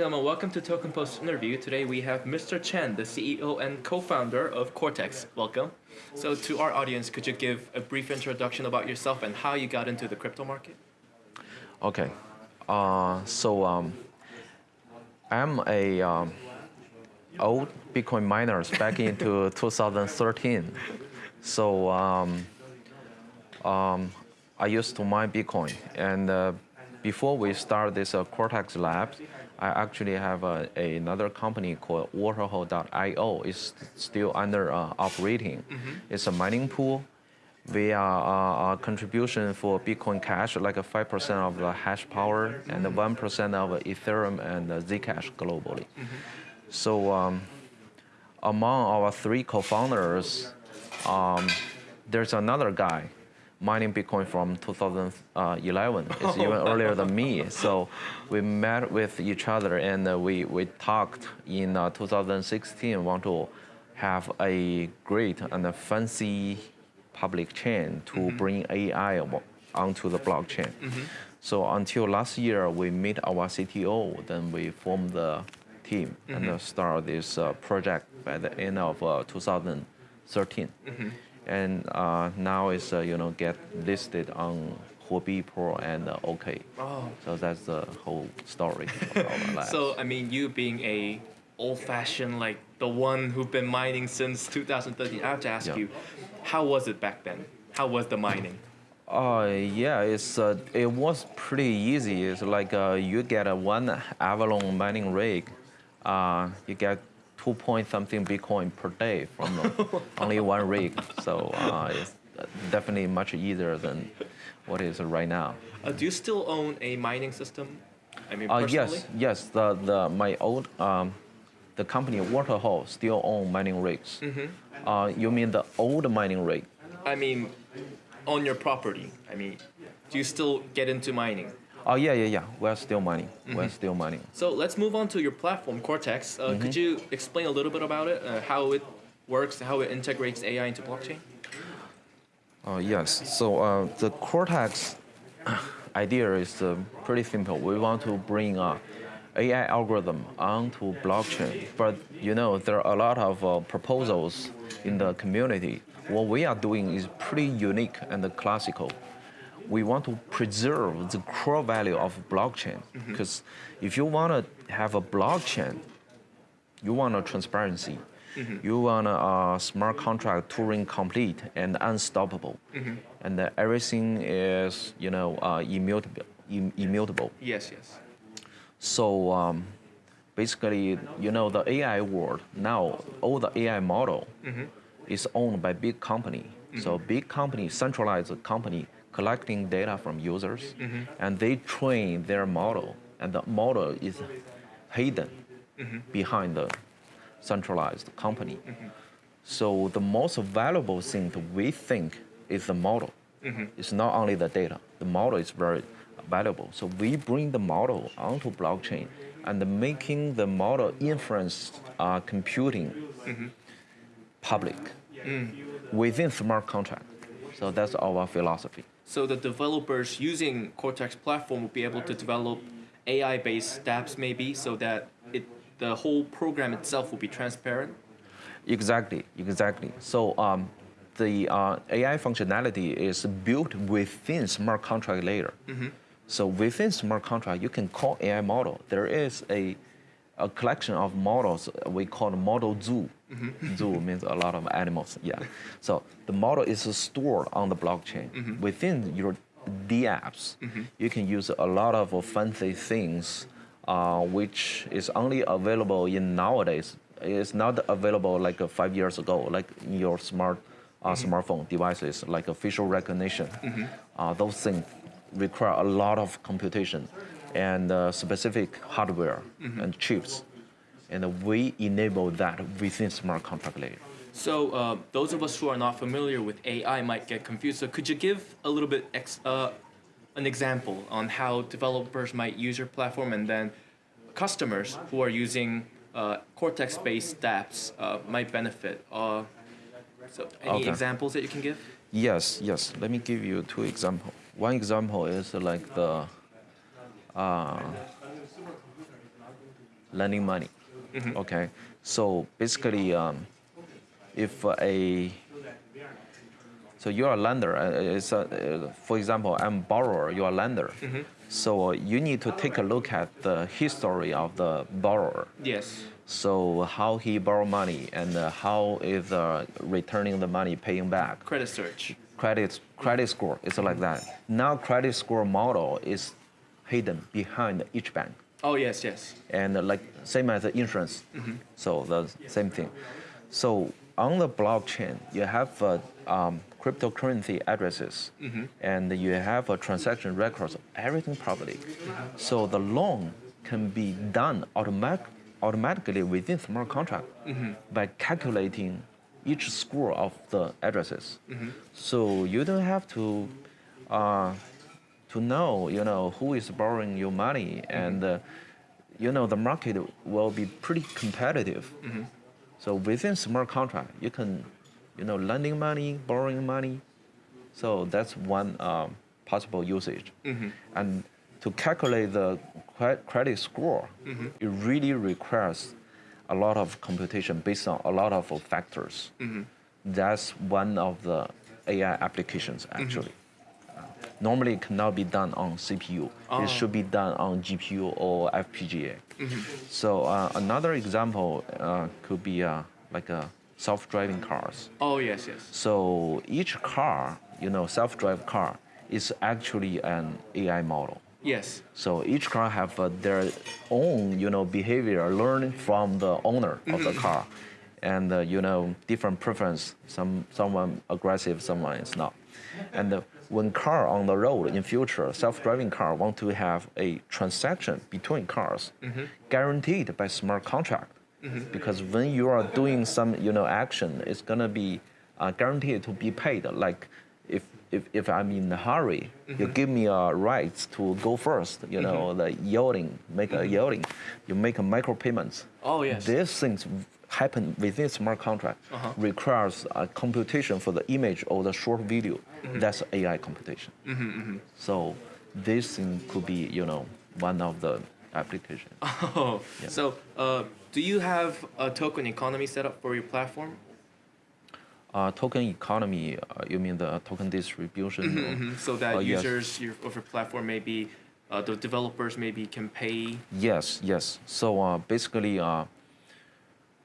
Gentlemen, welcome to Token Post interview. Today we have Mr. Chen, the CEO and co-founder of Cortex. Welcome. So to our audience, could you give a brief introduction about yourself and how you got into the crypto market? Okay. Uh, so um, I'm a um, old Bitcoin miner back into 2013. So um, um, I used to mine Bitcoin. And uh, before we start this uh, Cortex Labs, I actually have uh, another company called Waterhole.io. It's still under uh, operating. Mm -hmm. It's a mining pool via uh, a contribution for Bitcoin Cash, like a 5% of the hash power and 1% of Ethereum and Zcash globally. Mm -hmm. So um, among our three co-founders, um, there's another guy mining Bitcoin from 2011. It's even earlier than me. So we met with each other and uh, we, we talked in uh, 2016, want to have a great and a fancy public chain to mm -hmm. bring AI onto the blockchain. Mm -hmm. So until last year, we meet our CTO, then we formed the team mm -hmm. and uh, start this uh, project by the end of uh, 2013 and uh, now it's uh, you know get listed on Huobi Pro and uh, OK. Oh. So that's the whole story. so I mean, you being a old-fashioned like the one who've been mining since 2013, I have to ask yeah. you, how was it back then? How was the mining? Uh, yeah, it's uh, it was pretty easy. It's like uh, you get a one Avalon mining rig, uh, you get two point something Bitcoin per day from only one rig. So uh, it's definitely much easier than what is right now. Uh, do you still own a mining system? I mean, uh, yes, yes. The the my old um, the company Waterhole still own mining rigs. Mm -hmm. uh, you mean the old mining rig? I mean, on your property. I mean, do you still get into mining? Oh yeah, yeah, yeah. We're still mining. Mm -hmm. We're mm-hmm. still mining. So let's move on to your platform, Cortex. Uh, mm -hmm. Could you explain a little bit about it, uh, how it works, how it integrates AI into blockchain? Uh, yes. So uh, the Cortex idea is uh, pretty simple. We want to bring AI algorithm onto blockchain, but you know there are a lot of uh, proposals in the community. What we are doing is pretty unique and classical we want to preserve the core value of blockchain. Because mm -hmm. if you want to have a blockchain, you want a transparency. Mm -hmm. You want a, smart contract Turing complete and unstoppable. Mm -hmm. And uh, everything is, you know, uh, immutable, Im immutable. Yes, yes. So um, basically, you know, the AI world, now all the AI model mm-hmm. is owned by big company. So mm-hmm. big company, centralized company, collecting data from users, mm -hmm. and they train their model, and the model is hidden mm -hmm. behind the centralized company. Mm -hmm. So the most valuable thing that we think is the model. Mm-hmm. It's not only the data. The model is very valuable. So we bring the model onto blockchain and making the model inference uh, computing mm-hmm. public mm. within smart contract. So that's our philosophy. So the developers using Cortex platform will be able to develop AI-based dApps maybe so that it, the whole program itself will be transparent? Exactly, exactly. So um, the uh, AI functionality is built within smart contract layer. Mm -hmm. So within smart contract, you can call AI model. There is a a collection of models we call model zoo. Mm -hmm. Zoo means a lot of animals, yeah. so the model is stored on the blockchain. Mm -hmm. Within your dApps, mm -hmm. you can use a lot of fancy things uh, which is only available in nowadays. It's not available like uh, five years ago, like in your smart uh, mm-hmm. smartphone devices, like facial recognition. Mm-hmm. Uh, those things require a lot of computation and uh, specific hardware mm -hmm. and chips. And we enable that within smart contract layer. So uh, those of us who are not familiar with AI might get confused. So could you give a little bit ex uh, an example on how developers might use your platform and then customers who are using uh, Cortex-based dApps uh, might benefit? Uh, so any okay. examples that you can give? Yes, yes. Let me give you two examples. One example is like the uh, lending money. Okay, so basically, um, if uh, a so you're a lender. uh, It's a, uh, for example, I'm borrower. You're a lender. So you need to take a look at the history of the borrower. Yes. So how he borrow money and uh, how is uh, returning the money, paying back. Credit search. Credit credit score is like that. Now credit score model is hidden behind each bank Oh yes, yes. and like same as the insurance. So the same thing. So on the blockchain, you have uh, um, cryptocurrency addresses, and you have a transaction records, everything public. So the loan can be done automatic, automatically within smart contract by calculating each score of the addresses. So you don't have to. Uh, to know, you know, who is borrowing your money, mm-hmm. and uh, you know the market will be pretty competitive. Mm-hmm. So within smart contract, you can, you know, lending money, borrowing money. So that's one um, possible usage. Mm-hmm. And to calculate the credit score, it really requires a lot of computation based on a lot of factors. That's one of the AI applications actually normally it cannot be done on CPU. Oh. It should be done on GPU or FPGA. So uh, another example uh, could be uh, like a self-driving cars. Oh yes, yes. So each car, you know, self-drive car is actually an AI model. Yes. So each car have uh, their own, you know, behavior learned from the owner of the car, and uh, you know, different preference. Some someone aggressive, someone is not. And uh, when car on the road in future, self-driving car want to have a transaction between cars, guaranteed by smart contract. Because when you are doing some, you know, action, it's gonna be uh, guaranteed to be paid. Like if if, if I'm in a hurry, you give me a right to go first, you know, the yielding, make a yielding, you make a micro payments. Oh, yes. These things happen within smart contract, Uh-huh. requires a computation for the image or the short video. Mm-hmm. That's AI computation. So this thing could be, you know, one of the applications. Oh, so uh, do you have a token economy set up for your platform? Uh, token economy, uh, you mean the token distribution? or- Mhm, So that Oh, yes. users your, of your platform maybe uh, the developers maybe can pay. Yes, yes. So uh, basically,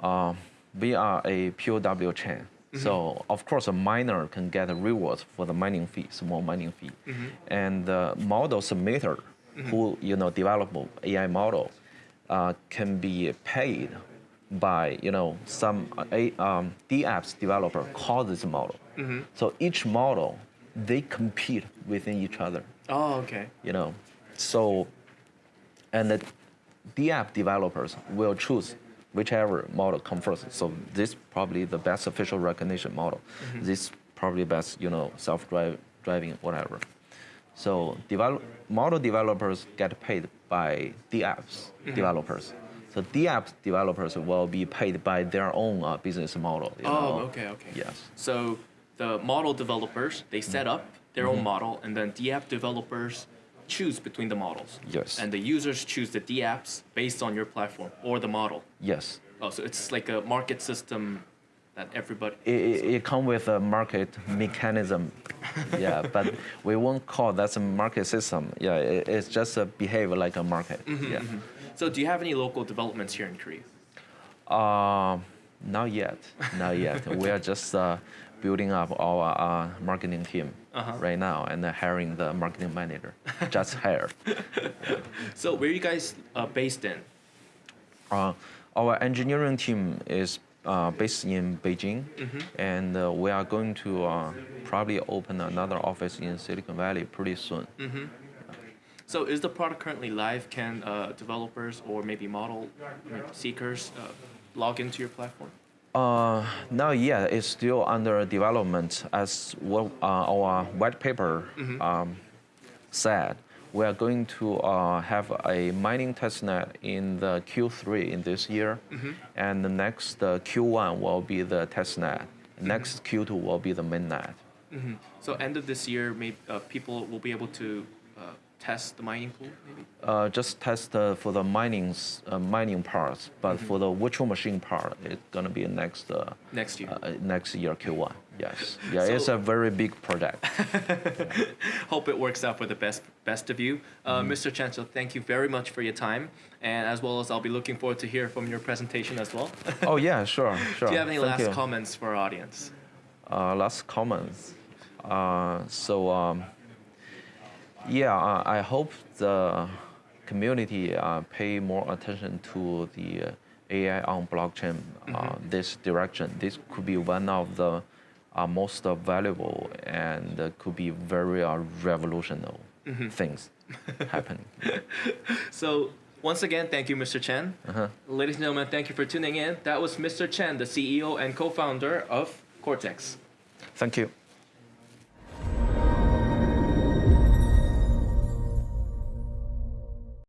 uh, we are a POW chain. So of course, a miner can get rewards for the mining fee, small mining fee, and the model submitter, who you know develop AI model, uh, can be paid by you know some a um, DApps developer call this model. So each model they compete within each other Oh, okay. you know. So, and the DApp developers will choose whichever model comes first. So this probably the best official recognition model. This probably best, you know, self-drive driving whatever. So develop, model developers get paid by DApps developers. So DApps developers will be paid by their own uh, business model. Oh, know. okay, okay. Yes. So the model developers they set up their Mm-hmm. own model, and then the app developers choose between the models. Yes. And the users choose the DApps based on your platform or the model. Yes. Oh, so it's like a market system that everybody. it, it, it come with a market mechanism. yeah, but we won't call that a market system. Yeah, it, it's just a behave like a market. yeah. So do you have any local developments here in Korea? Uh, not yet. Not yet. we are just uh, building up our uh, marketing team Uh-huh. right now and uh, hiring the marketing manager. just hired. So where are you guys uh, based in? Uh, our engineering team is uh, based in Beijing, and uh, we are going to uh, probably open another office in Silicon Valley pretty soon. So is the product currently live? Can uh, developers or maybe model I mean, seekers uh, log into your platform? Uh, not yet. It's still under development. As what uh, our white paper um, said, we are going to uh, have a mining testnet in the Q3 in this year, and the next uh, Q1 will be the testnet. Next Q2 will be the mainnet. So end of this year, maybe uh, people will be able to uh, test the mining pool, maybe? Uh, just test uh, for the mining uh, mining parts, but Mm-hmm. for the virtual machine part, it's gonna be next uh, Next year. uh, next year Q1. Yes, yeah, it's a very big project. Hope it works out for the best best of you. Uh, Mm-hmm. Mr. Chen, so thank you very much for your time. And as well as I'll be looking forward to hear from your presentation as well. oh yeah, sure, sure. Do you have any Thank last you. comments for our audience? uh, last comments. Uh, so um, yeah, uh, I hope the community uh, pay more attention to the uh, AI on blockchain. Uh, this direction. This could be one of the uh, most uh, valuable and uh, could be very uh, revolutionary things happening. So once again, thank you, Mr. Chen. Uh-huh. Ladies and gentlemen, thank you for tuning in. That was Mr. Chen, the CEO and co-founder of Cortex. Thank you.